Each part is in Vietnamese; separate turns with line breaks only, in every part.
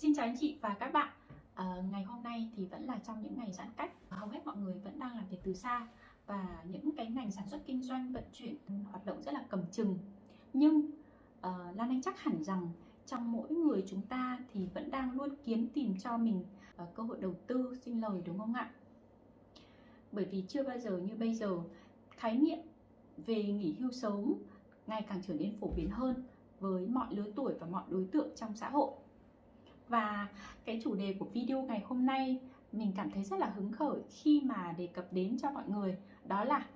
Xin chào anh chị và các bạn. À, Ngày hôm nay thì vẫn là trong những ngày giãn cách. Hầu hết mọi người vẫn đang làm việc từ xa Và những cái ngành sản xuất kinh doanh vận chuyển hoạt động rất là cầm chừng. Nhưng uh, Lan Anh chắc hẳn rằng trong mỗi người chúng ta thì vẫn đang luôn kiếm tìm cho mình uh, cơ hội đầu tư sinh lời đúng không ạ? Bởi vì chưa bao giờ như bây giờ khái niệm về nghỉ hưu sớm ngày càng trở nên phổ biến hơn với mọi lứa tuổi và mọi đối tượng trong xã hội và cái chủ đề của video ngày hôm nay mình cảm thấy rất là hứng khởi khi mà đề cập đến cho mọi người, đó là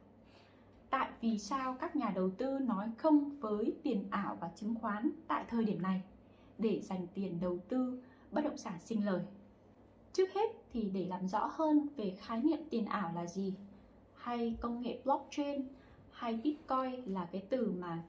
tại vì sao các nhà đầu tư nói không với tiền ảo và chứng khoán tại thời điểm này để dành tiền đầu tư bất động sản sinh lời. Trước hết thì để làm rõ hơn về khái niệm tiền ảo là gì hay công nghệ blockchain hay bitcoin là cái từ mà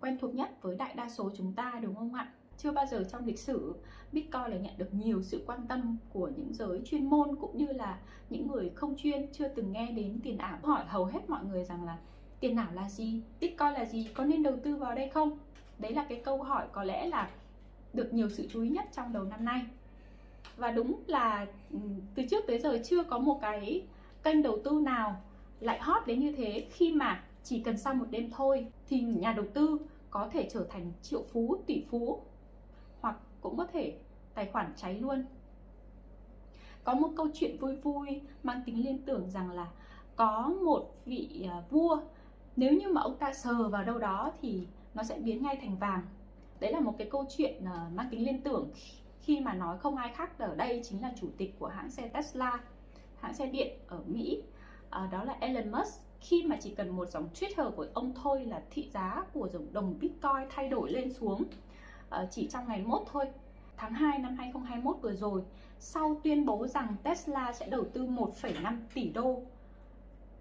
quen thuộc nhất với đại đa số chúng ta, đúng không ạ? Chưa bao giờ trong lịch sử Bitcoin lại nhận được nhiều sự quan tâm của những giới chuyên môn cũng như là những người không chuyên, chưa từng nghe đến tiền ảo. Hỏi hầu hết mọi người rằng là tiền ảo là gì? Bitcoin là gì? Có nên đầu tư vào đây không? Đấy là cái câu hỏi có lẽ là được nhiều sự chú ý nhất trong đầu năm nay. Và đúng là ừ, từ trước tới giờ chưa có một cái kênh đầu tư nào lại hot đến như thế. Khi mà chỉ cần sau một đêm thôi thì nhà đầu tư có thể trở thành triệu phú, tỷ phú cũng có thể tài khoản cháy luôn. Có một câu chuyện vui vui mang tính liên tưởng rằng là có một vị à, vua nếu như mà ông ta sờ vào đâu đó thì nó sẽ biến ngay thành vàng. Đấy là một cái câu chuyện à, mang tính liên tưởng khi mà nói không ai khác ở đây chính là chủ tịch của hãng xe Tesla hãng xe điện ở Mỹ. À, đó là Elon Musk. Khi mà chỉ cần một dòng Twitter của ông thôi là thị giá của dòng đồng Bitcoin thay đổi lên xuống. Ờ, chỉ trong ngày mốt thôi. Tháng 2 năm 2021 vừa rồi sau tuyên bố rằng Tesla sẽ đầu tư 1,5 tỷ đô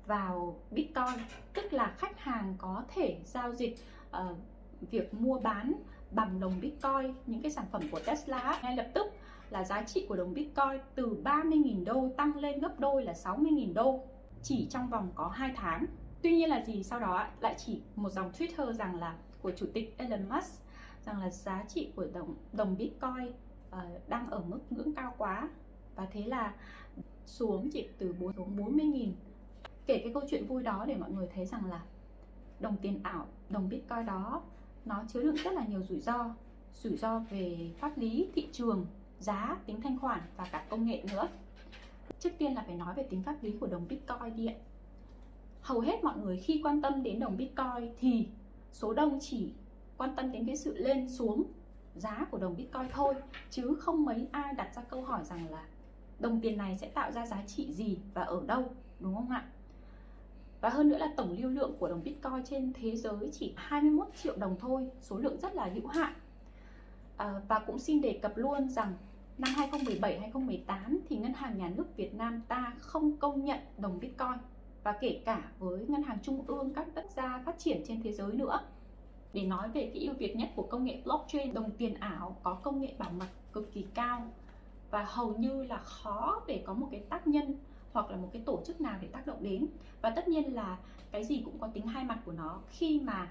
vào Bitcoin tức là khách hàng có thể giao dịch uh, việc mua bán bằng đồng Bitcoin những cái sản phẩm của Tesla ngay lập tức là giá trị của đồng Bitcoin từ 30.000 đô tăng lên gấp đôi là 60.000 đô chỉ trong vòng có 2 tháng. Tuy nhiên là gì sau đó lại chỉ một dòng Twitter rằng là của chủ tịch Elon Musk rằng là giá trị của đồng đồng Bitcoin uh, đang ở mức ngưỡng cao quá. Và thế là xuống chỉ từ 4 xuống 40 nghìn. Kể cái câu chuyện vui đó để mọi người thấy rằng là đồng tiền ảo đồng Bitcoin đó nó chứa đựng rất là nhiều rủi ro. Rủi ro về pháp lý thị trường giá tính thanh khoản và cả công nghệ nữa. Trước tiên là phải nói về tính pháp lý của đồng Bitcoin đi ạ. Hầu hết mọi người khi quan tâm đến đồng Bitcoin thì số đông chỉ quan tâm đến cái sự lên xuống giá của đồng Bitcoin thôi chứ không mấy ai đặt ra câu hỏi rằng là đồng tiền này sẽ tạo ra giá trị gì và ở đâu đúng không ạ? Và hơn nữa là tổng lưu lượng của đồng Bitcoin trên thế giới chỉ 21 triệu đồng thôi, số lượng rất là hữu hạn. À, và cũng xin đề cập luôn rằng năm 2017-2018 thì Ngân hàng Nhà nước Việt Nam ta không công nhận đồng Bitcoin và kể cả với Ngân hàng Trung ương các quốc gia phát triển trên thế giới nữa để nói về cái ưu việt nhất của công nghệ blockchain, đồng tiền ảo có công nghệ bảo mật cực kỳ cao và hầu như là khó để có một cái tác nhân hoặc là một cái tổ chức nào để tác động đến. Và tất nhiên là cái gì cũng có tính hai mặt của nó. Khi mà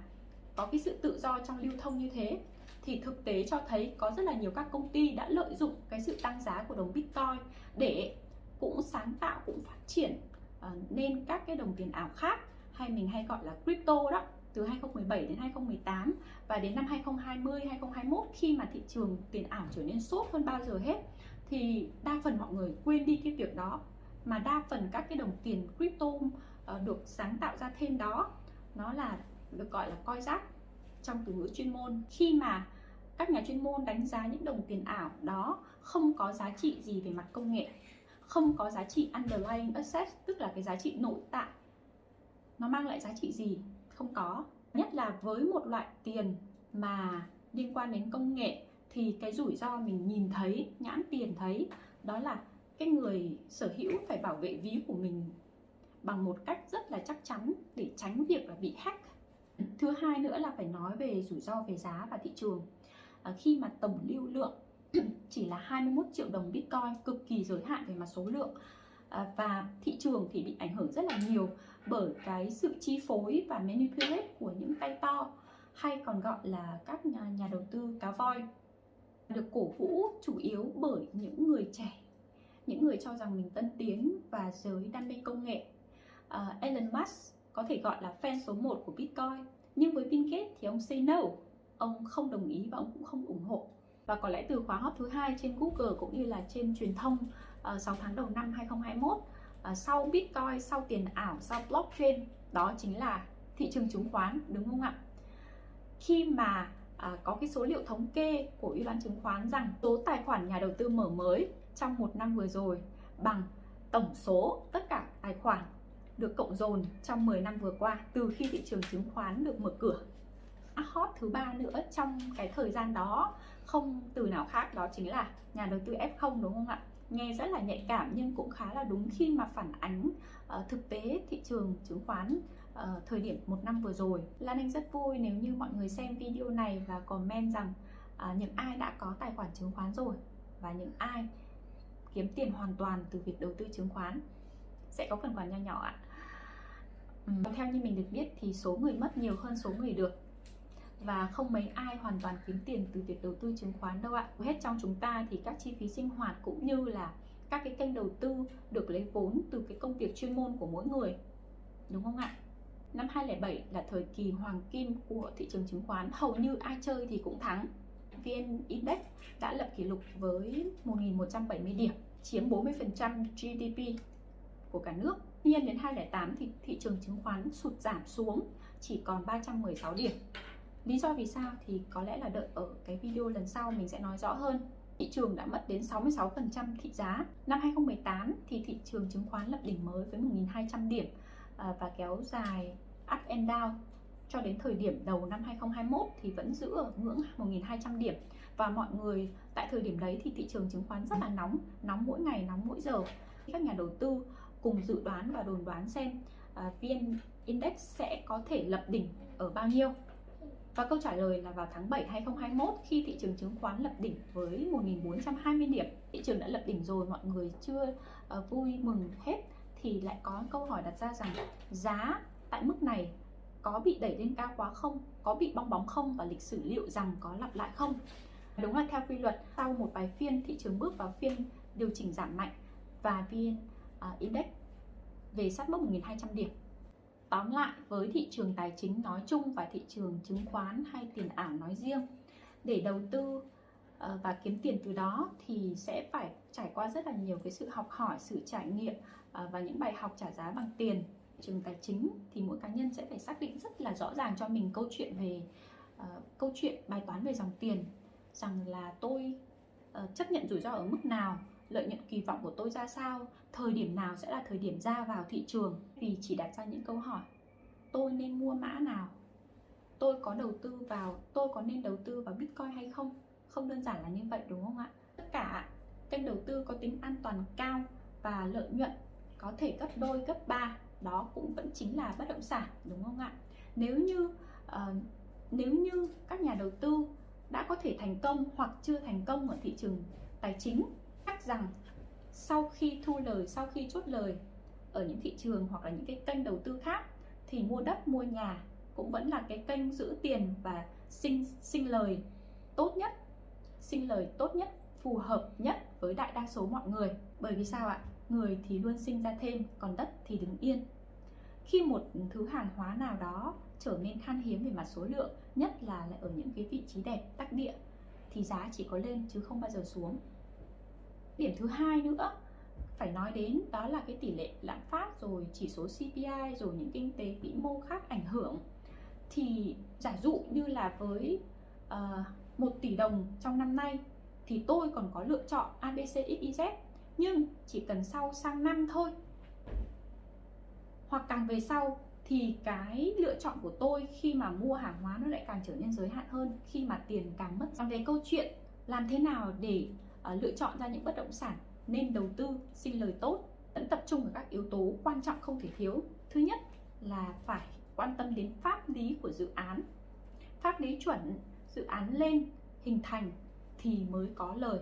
có cái sự tự do trong lưu thông như thế, thì thực tế cho thấy có rất là nhiều các công ty đã lợi dụng cái sự tăng giá của đồng bitcoin để cũng sáng tạo, cũng phát triển ờ, nên các cái đồng tiền ảo khác, hay mình hay gọi là crypto đó từ 2017 đến 2018 và đến năm 2020 2021 khi mà thị trường tiền ảo trở nên sốt hơn bao giờ hết thì đa phần mọi người quên đi cái việc đó. Mà đa phần các cái đồng tiền crypto uh, được sáng tạo ra thêm đó nó là được gọi là coi rác trong từ ngữ chuyên môn. Khi mà các nhà chuyên môn đánh giá những đồng tiền ảo đó không có giá trị gì về mặt công nghệ không có giá trị underlying asset tức là cái giá trị nội tại nó mang lại giá trị gì? Không có. Nhất là với một loại tiền mà liên quan đến công nghệ thì cái rủi ro mình nhìn thấy nhãn tiền thấy đó là cái người sở hữu phải bảo vệ ví của mình bằng một cách rất là chắc chắn để tránh việc là bị hack. Thứ hai nữa là phải nói về rủi ro về giá và thị trường. À, khi mà tổng lưu lượng chỉ là 21 triệu đồng Bitcoin cực kỳ giới hạn về mặt số lượng. À, và thị trường thì bị ảnh hưởng rất là nhiều bởi cái sự chi phối và manipulate của những tay to hay còn gọi là các nhà, nhà đầu tư cá voi. Được cổ vũ chủ yếu bởi những người trẻ những người cho rằng mình tân tiến và giới đam mê công nghệ. Uh, Elon Musk có thể gọi là fan số 1 của Bitcoin nhưng với Bill Gates thì ông say no ông không đồng ý và ông cũng không ủng hộ và có lẽ từ khóa hot thứ hai trên Google cũng như là trên truyền thông ờ, uh, 6 tháng đầu năm 2021 uh, ờ, sau Bitcoin, sau tiền ảo, sau blockchain đó chính là thị trường chứng khoán đúng không ạ? Khi mà uh, có cái số liệu thống kê của Ủy ban chứng khoán rằng số tài khoản nhà đầu tư mở mới trong một năm vừa rồi bằng tổng số tất cả tài khoản được cộng dồn trong 10 năm vừa qua từ khi thị trường chứng khoán được mở cửa. À, hot thứ ba nữa trong cái thời gian đó không từ nào khác đó chính là nhà đầu tư F0 đúng không ạ? Nghe rất là nhạy cảm nhưng cũng khá là đúng khi mà phản ánh uh, thực tế thị trường chứng khoán uh, thời điểm một năm vừa rồi. Lan Anh rất vui nếu như mọi người xem video này và comment rằng uh, những ai đã có tài khoản chứng khoán rồi và những ai kiếm tiền hoàn toàn từ việc đầu tư chứng khoán sẽ có phần quà nho nhỏ ạ. Ừ. Theo như mình được biết thì số người mất nhiều hơn số người được và không mấy ai hoàn toàn kiếm tiền từ việc đầu tư chứng khoán đâu ạ. Hết trong chúng ta thì các chi phí sinh hoạt cũng như là các cái kênh đầu tư được lấy vốn từ cái công việc chuyên môn của mỗi người. Đúng không ạ? Năm 2007 là thời kỳ hoàng kim của thị trường chứng khoán, hầu như ai chơi thì cũng thắng. VN Index đã lập kỷ lục với 1.170 điểm, chiếm 40% GDP của cả nước. Tuy nhiên đến 2008 thì thị trường chứng khoán sụt giảm xuống chỉ còn 316 điểm. Lý do vì sao thì có lẽ là đợi ở cái video lần sau mình sẽ nói rõ hơn. Thị trường đã mất đến 66% thị giá. Năm 2018 thì thị trường chứng khoán lập đỉnh mới với 1.200 điểm à, và kéo dài up and down cho đến thời điểm đầu năm 2021 thì vẫn giữ ở ngưỡng 1.200 điểm và mọi người tại thời điểm đấy thì thị trường chứng khoán rất là nóng nóng mỗi ngày nóng mỗi giờ các nhà đầu tư cùng dự đoán và đồn đoán xem uh, VN Index sẽ có thể lập đỉnh ở bao nhiêu và câu trả lời là vào tháng 7 2021 khi thị trường chứng khoán lập đỉnh với 1.420 điểm thị trường đã lập đỉnh rồi mọi người chưa uh, vui mừng hết thì lại có câu hỏi đặt ra rằng giá tại mức này có bị đẩy lên cao quá không? Có bị bong bóng không? Và lịch sử liệu rằng có lặp lại không? Đúng là theo quy luật sau một vài phiên thị trường bước vào phiên điều chỉnh giảm mạnh và vn uh, ờ, index về sát mốc 1.200 điểm tóm lại với thị trường tài chính nói chung và thị trường chứng khoán hay tiền ảo nói riêng để đầu tư ờ, và kiếm tiền từ đó thì sẽ phải trải qua rất là nhiều cái sự học hỏi sự trải nghiệm ờ, và những bài học trả giá bằng tiền. Trường tài chính thì mỗi cá nhân sẽ phải xác định rất là rõ ràng cho mình câu chuyện về uh, câu chuyện bài toán về dòng tiền rằng là tôi uh, chấp nhận rủi ro ở mức nào lợi nhuận kỳ vọng của tôi ra sao thời điểm nào sẽ là thời điểm ra vào thị trường vì chỉ đặt ra những câu hỏi. Tôi nên mua mã nào? Tôi có đầu tư vào tôi có nên đầu tư vào bitcoin hay không? Không đơn giản là như vậy đúng không ạ? Tất cả kênh đầu tư có tính an toàn cao và lợi nhuận có thể gấp đôi gấp ba. Đó cũng vẫn chính là bất động sản đúng không ạ? Nếu như uh, nếu như các nhà đầu tư đã có thể thành công hoặc chưa thành công ở thị trường tài chính khách rằng sau khi thu lời, sau khi chốt lời ở những thị trường hoặc là những cái kênh đầu tư khác, thì mua đất, mua nhà cũng vẫn là cái kênh giữ tiền và sinh sinh lời tốt nhất, sinh lời tốt nhất, phù hợp nhất với đại đa số mọi người. Bởi vì sao ạ? Người thì luôn sinh ra thêm, còn đất thì đứng yên. Khi một thứ hàng hóa nào đó trở nên khan hiếm về mặt số lượng, nhất là lại ở những cái vị trí đẹp tắc địa, thì giá chỉ có lên chứ không bao giờ xuống điểm thứ hai nữa phải nói đến đó là cái tỷ lệ lạm phát rồi chỉ số CPI rồi những kinh tế vĩ mô khác ảnh hưởng. Thì giả dụ như là với ờ, uh, 1 tỷ đồng trong năm nay thì tôi còn có lựa chọn ABCXYZ nhưng chỉ cần sau sang năm thôi. Hoặc càng về sau thì cái lựa chọn của tôi khi mà mua hàng hóa nó lại càng trở nên giới hạn hơn khi mà tiền càng mất. Còn về câu chuyện làm thế nào để À, lựa chọn ra những bất động sản nên đầu tư, xin lời tốt, vẫn tập trung vào các yếu tố quan trọng không thể thiếu. Thứ nhất là phải quan tâm đến pháp lý của dự án. Pháp lý chuẩn dự án lên, hình thành thì mới có lời.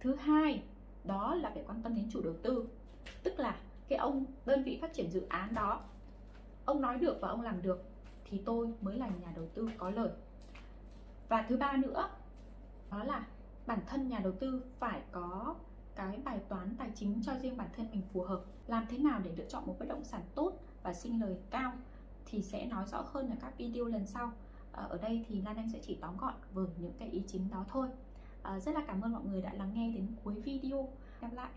Thứ hai, đó là phải quan tâm đến chủ đầu tư, tức là cái ông, đơn vị phát triển dự án đó, ông nói được và ông làm được thì tôi mới là nhà đầu tư có lời. Và thứ ba nữa bản thân nhà đầu tư phải có cái bài toán tài chính cho riêng bản thân mình phù hợp. Làm thế nào để lựa chọn một bất động sản tốt và sinh lời cao thì sẽ nói rõ hơn ở các video lần sau. Ờ, ở đây thì Lan Anh sẽ chỉ tóm gọn với những cái ý chính đó thôi. Ờ, rất là cảm ơn mọi người đã lắng nghe đến cuối video. Gặp lại!